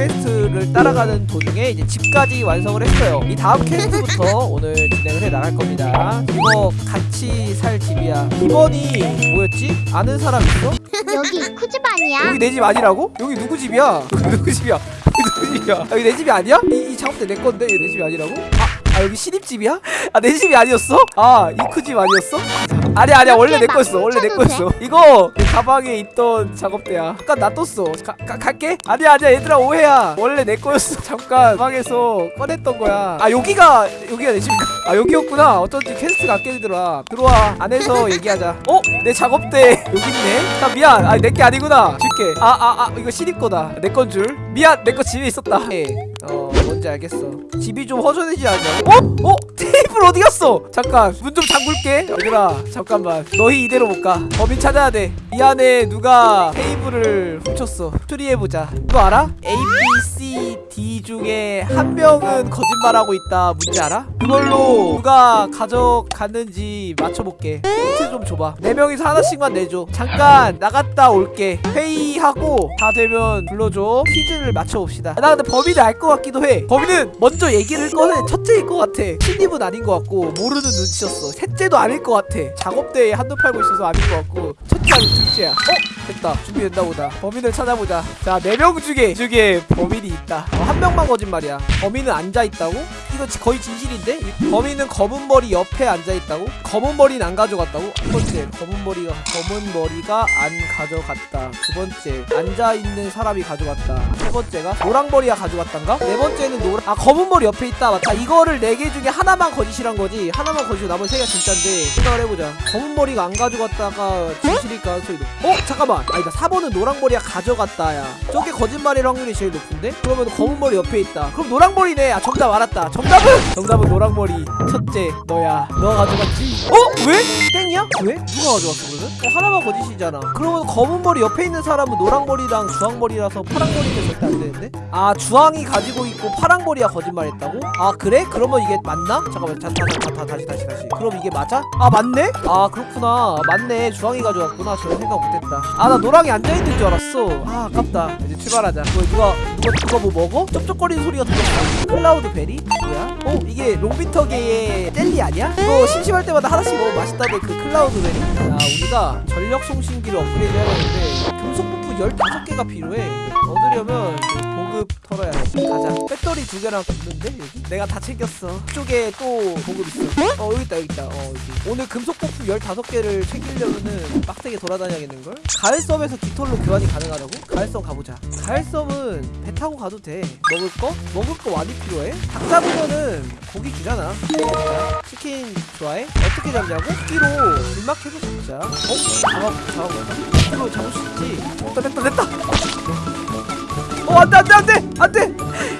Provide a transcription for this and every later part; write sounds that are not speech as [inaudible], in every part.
퀘스트를 따라가는 도중에 이제 집까지 완성을 했어요 이 다음 퀘스트부터 [laughs] 오늘 진행을 해 나갈 겁니다 이거 같이 살 집이야 이번이 뭐였지? 아는 사람 있어? 여기 쿠집 아니야? 여기 내 집 아니라고? 여기 누구 집이야? [laughs] 누구 집이야? [laughs] 누구 집이야? 여기 내 집이 아니야? 이, 이 작업대 내 건데 여기 내 집이 아니라고? 아, 아 여기 신입집이야? 아 내 집이 아니었어? 아 이크 집 아니었어? 아니야 아니야. 원래 내 거였어. 원래 내 거였어. 이거 내 가방에 있던 작업대야. 잠깐 놔뒀어. 가, 가, 갈게? 아니야 아니야. 얘들아 오해야. 원래 내 거였어. [laughs] 잠깐 가방에서 꺼냈던 거야. 아 여기가 여기가 내 집인가? 아 여기였구나. 어쩐지 퀘스트가 안 깨지더라. 들어와. 안에서 [laughs] 얘기하자. 어? 내 작업대. 여기 있네. 아 미안. 아 내 게 아니구나. 줄게. 아아 아. 이거 신입 거다. 내 건 줄. 미안. 내 거 집에 있었다. 예. 어 뭔지 알겠어. 집이 좀 허전해지지 않냐 어? 어? 테이블 어디 갔어? 잠깐 문 좀 잠글게. 얘들아 잠깐만. 너희 이대로 못 가 범인 찾아야 돼 이 안에 누가 테이블을 훔쳤어? 추리해보자. 이거 알아? A, B, C, D 중에 한 명은 거짓말하고 있다. 뭔지 알아? 그걸로 누가 가져갔는지 맞춰볼게. 힌트 좀 줘봐. 네 명이서 하나씩만 내줘. 잠깐 나갔다 올게. 회의하고 다 되면 불러줘. 퀴즈를 맞춰봅시다. 나 근데 범인을 알 것 같기도 해 범인은 먼저 얘기를 꺼내 첫째일 것 같아 신입은 아닌 것 같고 모르는 눈치였어 셋째도 아닐 것 같아 작업대에 한눈 팔고 있어서 아닌 것 같고 첫째 아닌 둘째야 어? 됐다 준비됐나 보다 범인을 찾아보자 자 네 명 중에 중에 범인이 있다 어, 한 명만 거짓말이야 범인은 앉아있다고? 이거 지- 거의 진실인데? 이 범인은 검은 머리 옆에 앉아있다고? 검은 머리는 안 가져갔다고? 첫 번째 검은 머리가 검은 머리가 안 가져갔다 두 번째 앉아있는 사람이 가져갔다 세 번째가 노랑 머리가 가져갔단가? 네 번째는 노랑 아 검은 머리 옆에 있다 맞다 이거를 네 개 중에 하나만 거짓이란 거지 하나만 거짓이고 나머지 세 개가 진짜인데 생각을 해보자 검은 머리가 안 가져갔다가 진실일 가능성이 높 어? 잠깐만 아니다 4번은 노랑 머리가 가져갔다 야 저게 거짓말일 확률이 제일 높은데? 그러면 검은 머리 옆에 있다 그럼 노랑 머리네 아 정답 알았다 정답은? 정답은 노랑 머리 첫째 너야 너가 가져갔지 어? 왜? 땡이야? 왜? 누가 가져갔어 그러면? 어, 하나만 거짓이잖아 그러면 검은 머리 옆에 있는 사람은 노랑 머리랑 주황 머리라서 파랑 머리는 절대 안 되는데? 아 주황이 가지고 있고 파랑 머리가 거짓말했다고? 아 그래? 그러면 이게 맞나? 잠깐만 자, 자, 자, 자, 다시 다시 다시 그럼 이게 맞아? 아 맞네? 아 그렇구나 맞네 주황이 가져갔구나 저는 생각 못했다 아 나 노랑이 앉아있는 줄 알았어 아 아깝다 이제 출발하자 뭐 누가 누가 누가 뭐 먹어? 쩝쩝거리는 소리가 들렸어 cloudberry? 뭐야? 어 이게 롱비터계의 젤리 아니야? 이거 심심할 때마다 하나씩 먹으면 맛있다는 그 cloudberry 자 우리가 전력 송신기를 업그레이드 해야되는데 금속 부품 15개가 필요해 얻으려면 보급 털어야 돼 가자 배터리 두 개랑 붙는데 여기? 내가 다 챙겼어 이쪽에 또 보급 있어 어 여기 있다 여기 있다 어 여기 오늘 금속 부품 15개를 챙기려면은 빡세게 돌아다녀야겠는걸? 가을섬에서 깃털로 교환이 가능하다고? 가을섬 가보자 가을섬은 배 타고 가도 돼 먹을 거? 먹을 거 많이 필요해? 닭 잡으면은 고기 주잖아. 치킨 좋아해? 어떻게 잡냐고? 끼로 불막 해서 잡자 어? 잡아 잡아볼까? 끼로 잡을 수 있지 됐다 됐다 됐다 어 안돼 안돼 안돼 안돼.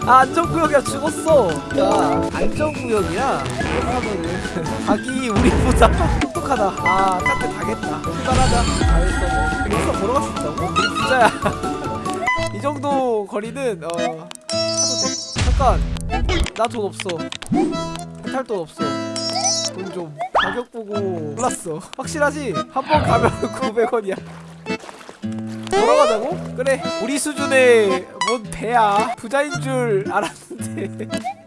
아 안전구역이야. 죽었어. 야 안전구역이야. 하면은 닭이 우리보다 똑똑하다. 아 깜짝 가겠다. 출발하자. 알겠어. 뭐 여기서 걸어갈 수 있다고? 우리 부자야. [laughs] 이 정도 거리는 어 잠깐. 나 돈 없어. 탈 돈 없어. 돈 좀 가격 보고 몰랐어. 확실하지? 한 번 가면 [laughs] 900원이야 걸어가자고? 그래 우리 수준의 뭔 배야 부자인 줄 알았는데 [laughs]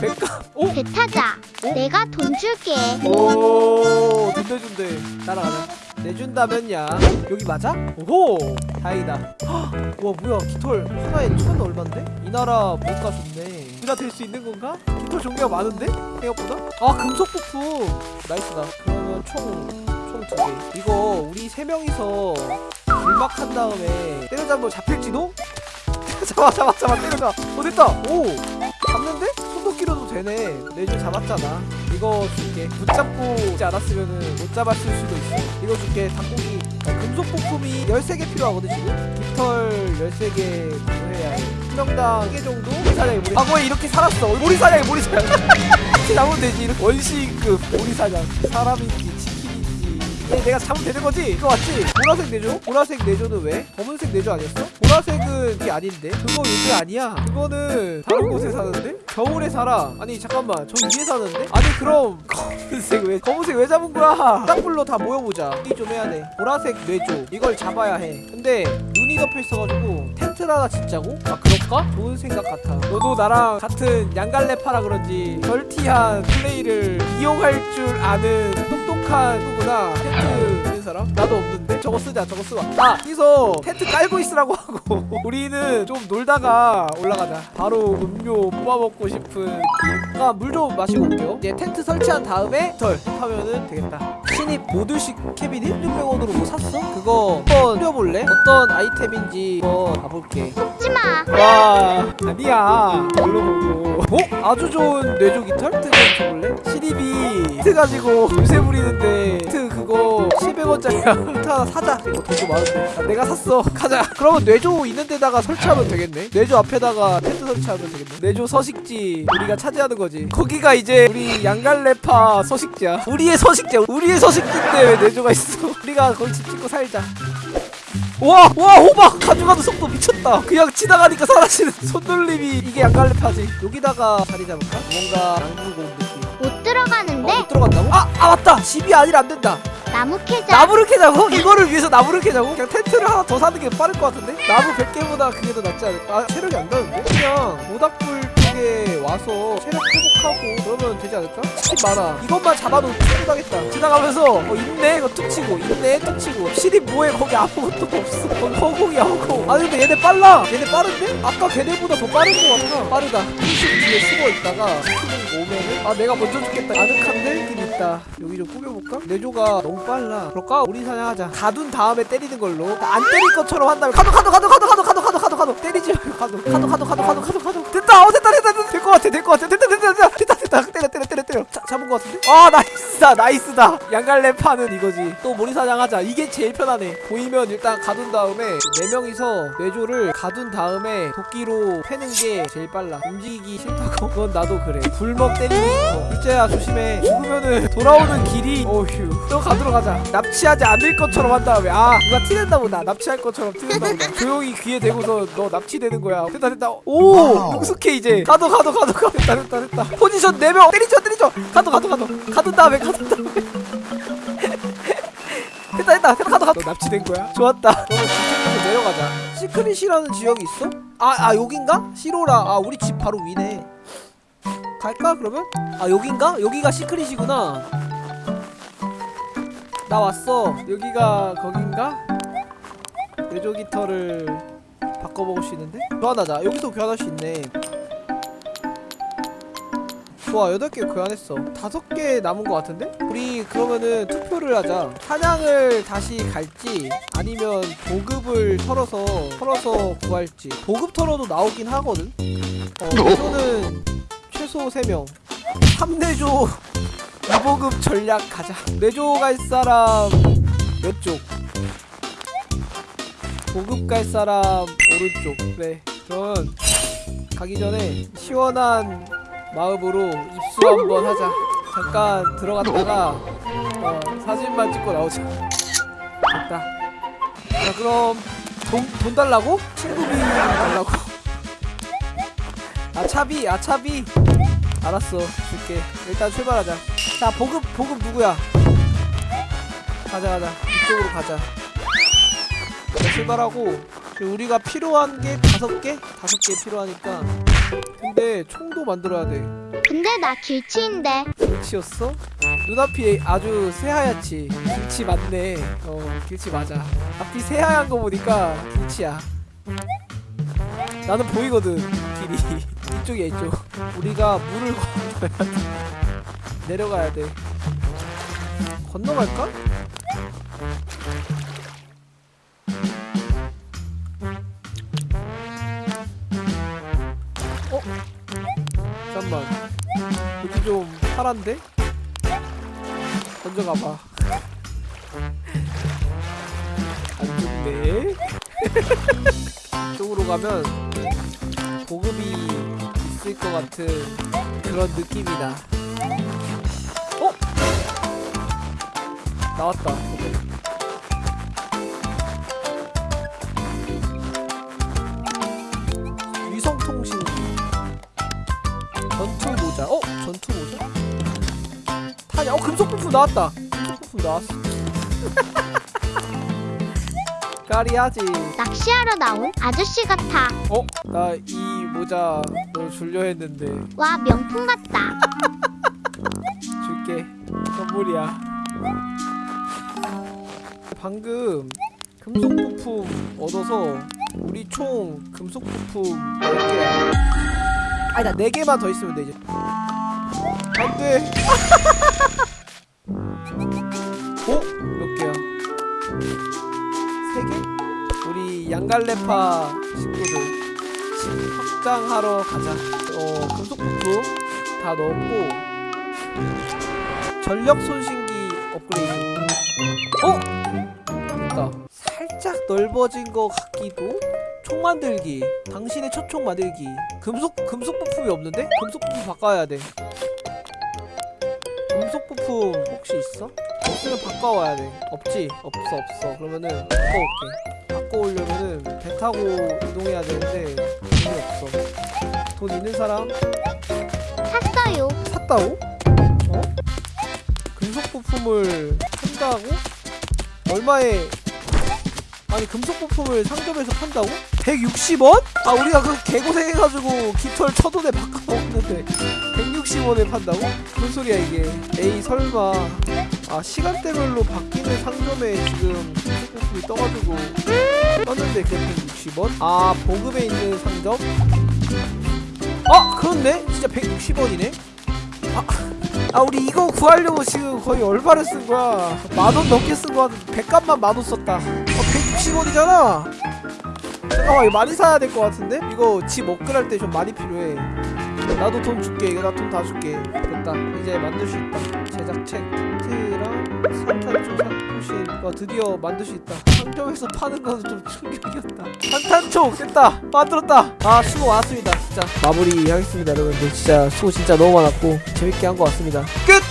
배값 오? 배 타자. 어? 내가 돈 줄게. 오, 돈 내준대. 따라가자. 내준다면야. 여기 맞아? 오호, 다행이다. [gasps] 헉, 와 뭐야 깃털 하나에 천 얼마인데? 이 나라 뭔가 좋네. 부자 될 수 있는 건가? 깃털 종류가 많은데? 생각보다? 아 금속 부품. 나이스다. 그러면 총총 두 개. 이거 우리 세 명이서 불막한 다음에 때려잡으면 잡힐지도? [laughs] 잡아 잡아 잡아 때려잡아. 어 됐다. 오, 잡는데? 손도끼로도 되네. 내줄 잡았잖아. 이거 줄게. 붙잡고 있지 않았으면은 못 잡았을 수도 있어. 이거 줄게. 닭고기. 어, 금속 부품이 13개 필요하거든 지금. 깃털 13개 구해야 해. 한 명당 1개 정도? 모리사냥이 모리. 아 뭐야 이렇게 살았어. 모리사냥이 모리사냥. [laughs] 이렇게 잡으면 되지. 원시급 모리사냥. 사람인지 내가 잡으면 되는 거지? 이거 맞지? 보라색 내조? 보라색 내조는 왜? 검은색 내조 아니었어? 보라색은 그게 아닌데? 그거 여기 아니야. 그거는 다른 곳에 사는데? 겨울에 살아. 아니 잠깐만. 저 위에 사는데? 아니 그럼 [laughs] 검은색 왜? 검은색 왜 잡은 거야? 땅불로 다 모여보자. 이 좀 해야 돼. 보라색 뇌조. 이걸 잡아야 해. 근데 눈이 덮여 있어가지고 텐트 텐트를 하나 짓자고? 아 그럴까? 좋은 생각 같아 너도 나랑 같은 양갈래 파라 그런지 멀티한 플레이를 이용할 줄 아는 똑똑한 누구나 텐트 있는 사람? 나도 없는데? 저거 쓰자 저거 쓰자 아 여기서 텐트 깔고 있으라고 하고. [laughs] 우리는 좀 놀다가 올라가자. 바로 음료 뽑아먹고 싶은. 아, 물 좀 마시고 올게요. 이제 텐트 설치한 다음에 덜 하면은 되겠다 신입 모듈식 캐비닛 1600원으로 뭐 샀어? 그거 한번 뿌려볼래? 어떤 아이템인지 한번 봐볼게. 속지마. 와 아니야. 별로 보고. 어? 아주 좋은 뇌조 깃털? 트좀 줘볼래? 신입이 트 가지고 요새 부리는데 트 그거 700원짜리야 [laughs] 트 하나 사자. 이거 돈도 많은데. 아, 내가 샀어. 가자. 그러면 뇌조 있는 데다가 설치하면 되겠네. 뇌조 앞에다가 텐트 설치하면 되겠네. 뇌조 서식지 우리가 차지하는 거지. 거기가 이제 우리 양갈래파 서식지야. 우리의 서식지야. 우리의 서식지 인데 왜 뇌조가 있어 [laughs] 우리가 거기 집 짓고 살자 와, 와, 호박 가져가는 속도 미쳤다. 그냥 지나가니까 사라지는 [laughs] 손놀림이 이게 양갈래파지. 여기다가 자리 잡을까? 뭔가 양주공 느낌. 못 들어가는데 어, 못 들어간다고? 아, 아 맞다. 집이 아니라 안 된다. 나무 캐자 나무를 캐자고? 이거를 위해서 나무를 캐자고? 그냥 텐트를 하나 더 사는 게 빠를 것 같은데? 나무 100개보다 그게 더 낫지 않을까? 아, 체력이 안 나는데? 그냥 모닥불 쪽에 와서 체력 회복하고 그러면 되지 않을까? 집 많아. 이것만 잡아도 충분하겠다. 지나가면서 어 있네? 이거 툭 치고 있네? 툭 치고 시립 뭐해? 거기 아무것도 없어. 거기 허공이야 허공. 아니 근데 얘네 빨라. 얘네 빠른데? 아까 걔네보다 더 빠른 것 같아. 빠르다. 20 뒤에 숨어 있다가 스피드 오면은 아 내가 먼저 죽겠다. 아늑한데? 길 있다. 여기 좀 꾸며볼까? 내조가 너무 빨라. 그럴까? 우리 사냥하자. 가둔 다음에 때리는 걸로. 안 때릴 것처럼 한 다음에 가도 가도 가도 가도 가도 가도 가도 가도 때리지 말고 가도. 가도 가도 가도 가도 가도 가도. 됐다. 어 됐다 됐다 됐다. 될 것 같아 될 것 같아. 됐다 됐다 됐다. 됐다 됐다. 때려 때려 때려 자, 잡은 것 같은데? 아 나이스다 나이스다. 양갈래 파는 이거지. 또 모리사냥하자. 이게 제일 편하네. 보이면 일단 가둔 다음에 네 명이서 뇌조를 가둔 다음에 도끼로 패는 게 제일 빨라. 움직이기 싫다고? 그건 나도 그래. 불먹 때리고 싶어 일제야 조심해. 죽으면은 돌아오는 길이 어휴 또 가두러 가자. 납치하지 않을 것처럼 한 다음에. 아 누가 티낸다 보다. 납치할 것처럼 티낸다 보다. 조용히 귀에 대고서 너 납치되는 거야. 됐다 됐다. 오! 능숙해 이제. 가도 가도 가도 가도 됐다 됐다 됐다. 포지션 4명. 때리죠 때리 죠. 가도 가도 가도. 가둔 다음에 가둔 다음에. [laughs] 됐다 됐다. 됐다 가도 가도. 너 납치된 거야? 좋았다. 그러면 집중해서 내려가자. 시크릿이라는 지역이 있어? 아, 아 여긴가? 시로라. 아 우리 집 바로 위네. 갈까 그러면? 아 여긴가? 여기가 시크릿이구나. 나 왔어. 여기가 거긴가? 뇌조 기터를 바꿔먹을 수 있는데? 교환하자. 여기서 교환할 수 있네 좋아 8개 교환했어. 5개 남은 것 같은데? 우리 그러면은 투표를 하자. 사냥을 다시 갈지 아니면 보급을 털어서 털어서 구할지. 보급 털어도 나오긴 하거든. 어 이거는 최소 3명. 3내조 2보급 전략 가자. 내조 갈 사람 왼쪽? 보급 갈 사람 오른쪽. 그래 그럼 가기 전에 시원한 마음으로 입수 한번 하자. 잠깐 들어갔다가 어, 사진만 찍고 나오자 됐다. 자 그럼 돈, 돈 달라고? 친구비 달라고? 아 차비 아 차비. 알았어 줄게. 일단 출발하자. 자 보급 보급 누구야? 가자 가자. 이쪽으로 가자. 자, 출발하고 우리가 필요한 게 다섯 개? 다섯 개 필요하니까 근데 총도 만들어야 돼. 근데 나 길치인데. 길치였어? 눈앞이 아주 새하얗지. 길치 맞네. 어 길치 맞아. 앞이 새하얀 거 보니까 길치야. 나는 보이거든 길이. [laughs] 이쪽이야 이쪽. 우리가 물을 건너야 돼. 내려가야 돼. 건너갈까? 파란데? 먼저 가봐 안 좋네 [laughs] 이쪽으로 가면 보급이 있을 것 같은 그런 느낌이다 어? 나왔다 타냐? 어 금속 부품 나왔다. 금속 부품 나왔어. [laughs] 까리하지 낚시하러 나온 아저씨 같아. 어? 나 이 모자 너 줄려 했는데 와, 명품 같다. [laughs] 줄게 선물이야 방금 금속 부품 얻어서 우리 총 금속 부품 10개야 아니 나 4개만 더 있으면 돼 이제 [laughs] 안돼 어? 몇 개야? 3개? 우리 양갈래파 식구들 집 확장하러 가자 어 금속 부품 다 넣었고 전력 손신기 업그레이드. 어? 됐다. 살짝 넓어진 것 같기도. 총 만들기. 당신의 첫 총 만들기. 금속 금속 부품이 없는데? 금속 부품 바꿔야 돼. 금속 부품 혹시 있어? 없으면 바꿔와야 돼. 없지? 없어 없어. 그러면은 바꿔올게. 바꿔오려면은 배 타고 이동해야 되는데 돈이 없어. 돈 있는 사람 샀어요. 샀다고? 어? 금속 부품을 판다고? 얼마에 아니 금속 부품을 상점에서 판다고? 160원? 아 우리가 그 개고생해가지고 깃털 천원에 바꿔 먹는데 160원에 판다고? 무슨 소리야 이게 에이 설마 아 시간대별로 바뀌는 상점에 지금 부품이 떠가지고 떴는데 그게 160원? 아 보급에 있는 상점? 아 그렇네 진짜 160원이네 아, 아 우리 이거 구하려고 지금 거의 얼마를 쓴 거야 만원 넘게 쓴 거 같은데 백값만 만원 썼다 어 160원이잖아 잠깐만 이거 많이 사야 될 것 같은데? 이거 집 업그레이드 때좀 많이 필요해 나도 돈 줄게. 이거 나 돈 다 줄게. 됐다. 이제 만들 수 있다. 제작책 키트랑 산탄초 산포신 와 드디어 만들 수 있다. 상점에서 파는 거는 좀 충격이었다. 산탄초 됐다. 만들었다. 아 수고 많았습니다 진짜. 마무리 하겠습니다 여러분들. 진짜 수고 진짜 너무 많았고 재밌게 한 것 같습니다. 끝